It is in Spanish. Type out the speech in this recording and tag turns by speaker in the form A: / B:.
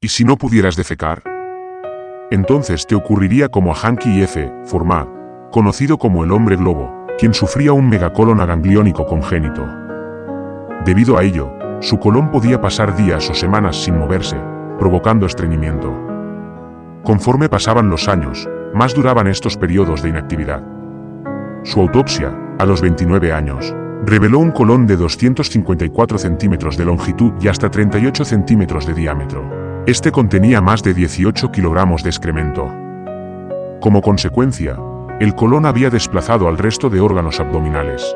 A: ¿Y si no pudieras defecar? Entonces te ocurriría como a Hanky F. Forma, conocido como el hombre globo, quien sufría un megacolon agangliónico congénito. Debido a ello, su colon podía pasar días o semanas sin moverse, provocando estreñimiento. Conforme pasaban los años, más duraban estos periodos de inactividad. Su autopsia, a los 29 años, reveló un colon de 254 centímetros de longitud y hasta 38 centímetros de diámetro. Este contenía más de 18 kilogramos de excremento. Como consecuencia, el colon había desplazado al resto de órganos abdominales,